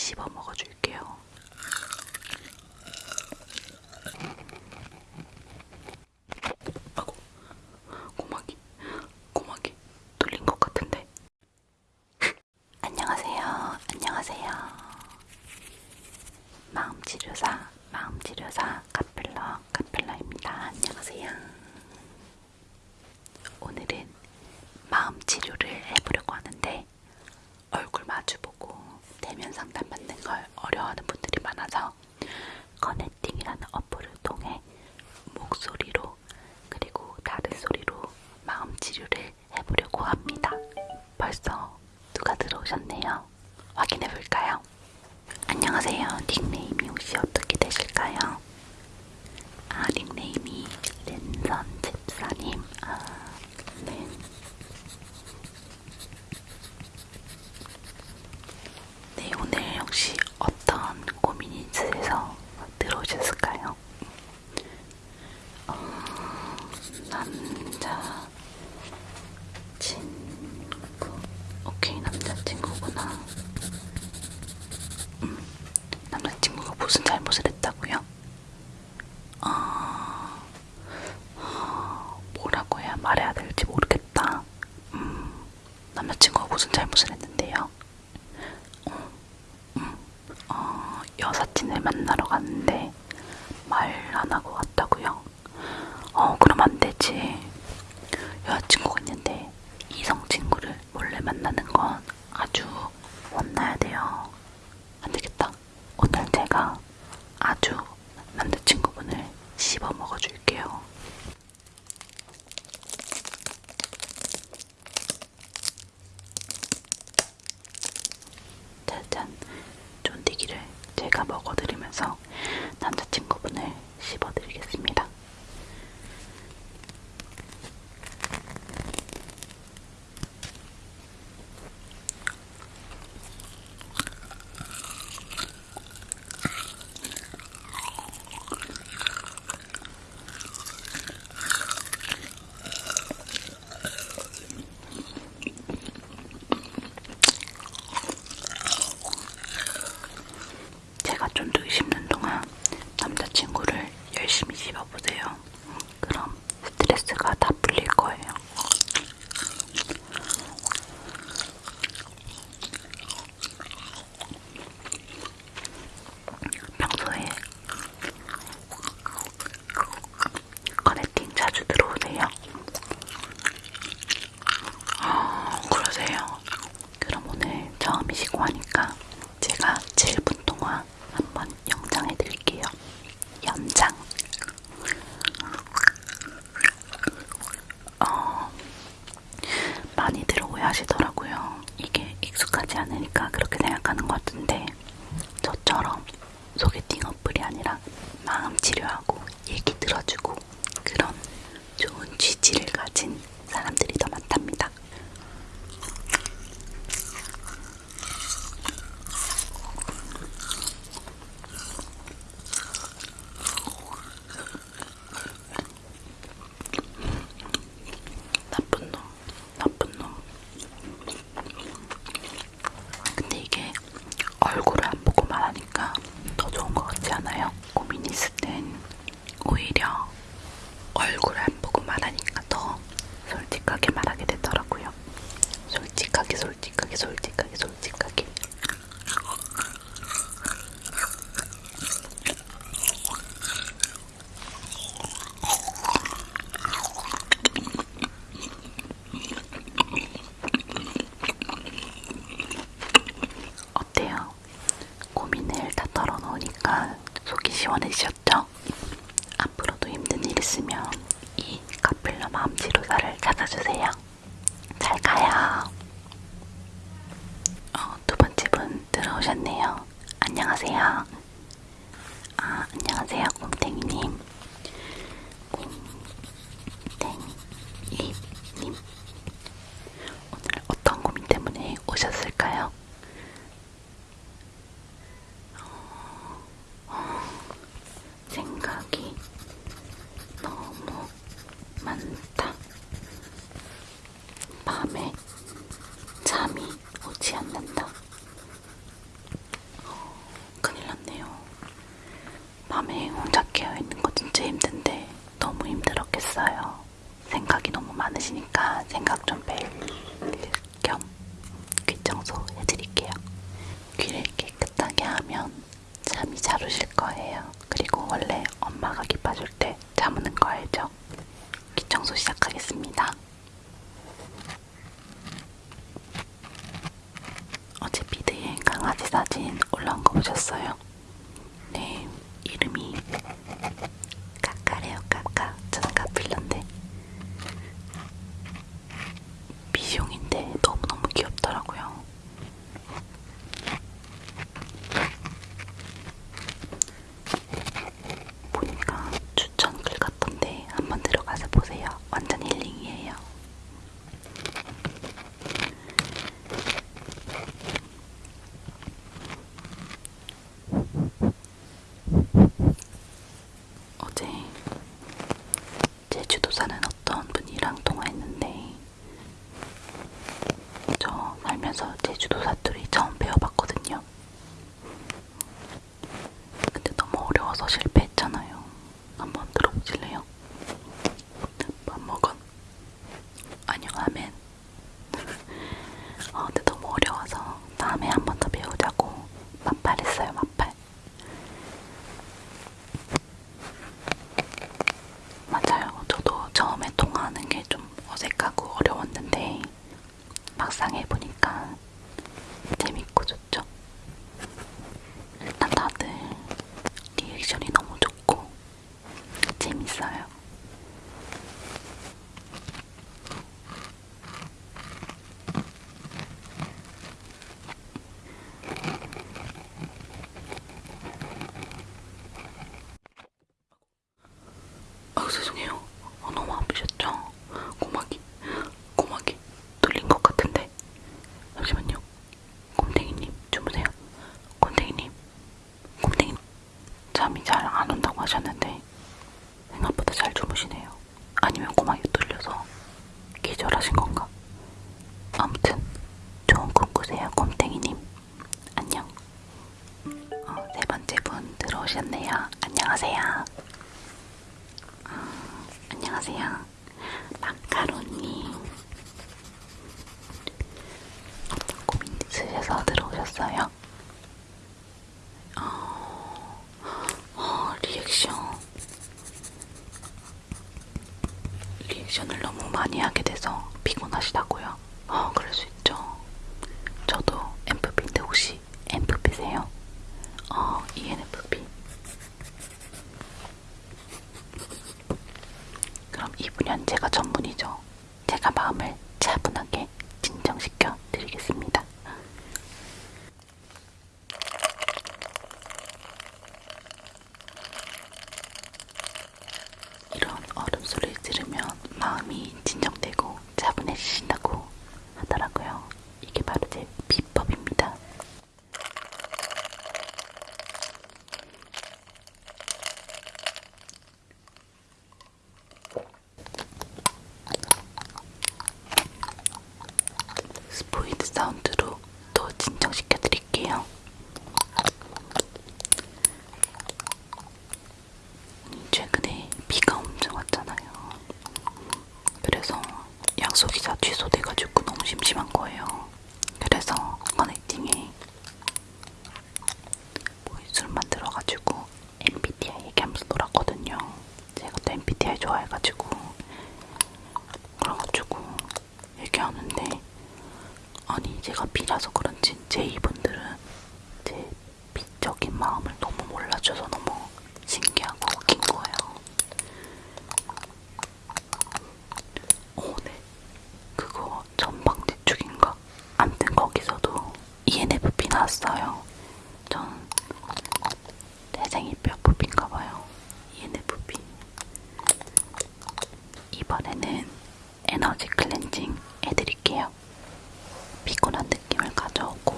씹어 먹어줄게요. 거예요. 확인해 볼까요? 안녕하세요. 닉네임이 혹시 어떻게 되실까요? 아, 닉네임이 랜선 집사님. 아, 네. 네, 오늘 혹시 어떤 고민이 있으셔서 들어오셨을까요? 어, 남자 만나러 갔는데 열심히 씹어보세요. 그럼 스트레스가 다 풀릴 거예요. 평소에 커넥팅 자주 들어오세요? 아, 그러세요? 그럼 오늘 처음이시고 하니까 제가 7분 동안 한번 영장 해드릴게요. 연장. 치료하고 얘기 들어주고 그런 좋은 취지를 가진 안녕하세요. 아, 안녕하세요, 곰탱이님. 생각 좀 뺄 겸 귀 청소 해드릴게요. 귀를 깨끗하게 하면 잠이 잘 오실 거예요. 그리고 원래 엄마가 귀 빠줄 때 잠무는 거 알죠? 귀 청소 시작하겠습니다. 어제 비드에 강아지 사진 올라온 거 보셨어요? 하는 게좀 어색하고 어려웠는데 막상 해보니까 재밌고 좋죠. 일단 다들 리액션이 너무 좋고 재밌어요. 아 죄송해요. 어, 너무 아프셨죠? 고막이 고막이 뚫린 것 같은데 잠시만요. 곰탱이님 주무세요. 곰탱이님 곰탱이 잠이 잘 안 온다고 하셨는데 생각보다 잘 주무시네요. 아니면 고막이 뚫려서 기절하신 건가? 아무튼 좋은 꿈 꾸세요, 곰탱이님. 안녕. 어, 네 번째 분 들어오셨네요. 안녕하세요. 어, 안녕하세요. 마카로님. 어떤 고민 있으셔서 들어오셨어요? 어, 어, 리액션. 리액션을 너무 많이 하게 돼서 피곤하시다고요? 어, 그럴 수 있죠. 저도 MFP인데 혹시 MFP세요? 어, ENFP. 그럼 이분연 제가 전문이죠. 제가 마음을 차분하게 진정시켜 드리겠습니다. 이런 얼음 소리를 들으면 마음이 진정되고 차분해지신다고 하더라고요. 이게 바로 제 비법입니다. 스포이드 사운드로 또 진정시켜 드릴게요. 최근에 비가 엄청 왔잖아요. 그래서 약속이 다 취소돼가지고 너무 심심한 거예요. 그래서 커넥팅에 보이스를 만들어가지고 MBTI 얘기하면서 놀았거든요. 제가 또 MBTI 좋아해가지고 그래가지고 얘기하는데 아니 제가 B라서 그런지 제 이분들은 제 B적인 마음을 너무 몰라줘서 너무 신기하고 웃긴 거예요. 오, 네. 그거 전방지축인가? 암튼 거기서도 ENFP 나왔어요. 전 태생이 뼈부인가 봐요. ENFP. 이번에는 에너지 클렌징 해드릴게요. 피곤한 느낌을 가져오고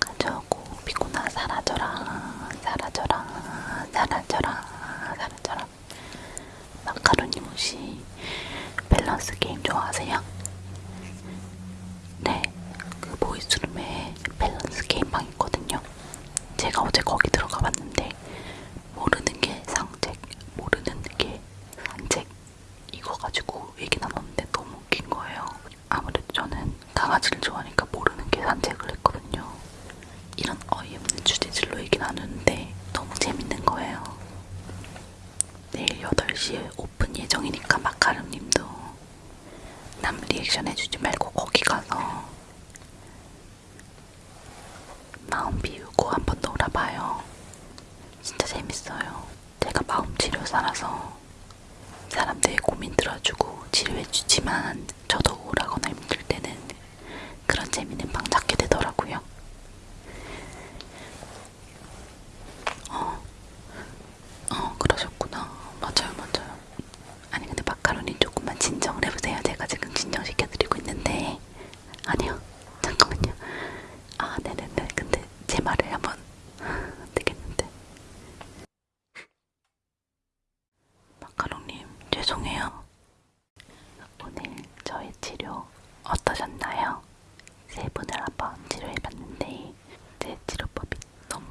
가져오고 피곤아 사라져라 사라져라 사라져라 사라져라 마카로님 혹시 밸런스 게임 좋아하세요? 네, 그 voice room에 밸런스 게임방 있거든요. 제가 어제 거기 들어가 봤는데 모르는 게 상책, 모르는 게 산책 이거 가지고 얘기 나눴는데 너무 웃긴 거예요. 아무래도 저는 강아지를 좋아하니까 모르는 게 산책을 했거든요. 이런 어이없는 주제들로 얘기 나누는데 너무 재밌는 거예요. 내일 8시에 오픈 예정이니까 마카름님도 남 리액션 해주지 말고 거기 가서 마음 비우고 한번 놀아봐요. 진짜 재밌어요. 제가 마음 치료사라서 사람들의 고민 들어주고 치료해주지만 저도 우울하거나 힘들 때는 그런 재밌는 방 찾게 되더라고요. 어, 어, 그러셨구나. 맞아요, 맞아요. 아니, 근데 마카로니 조금만 진정을 해보세요. 제가 지금 진정시켜드리고 있는데. 아니요, 잠깐만요. 아, 네네네. 근데 제 말을 한번 안 되겠는데. 마카롱님, 죄송해요. 오늘 저의 치료 어떠셨나요? 세 분을 한번 치료해봤는데 제 치료법이 너무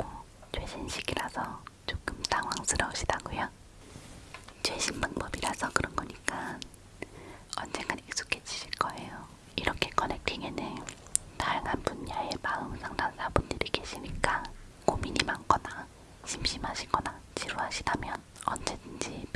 최신식이라서 조금 당황스러우시다고요? 최신 방법이라서 그런 거니까 언젠간 익숙해지실 거예요. 이렇게 커넥팅에는 다양한 분야의 마음 상담사분들이 계시니까 고민이 많거나 심심하시거나 지루하시다면 언제든지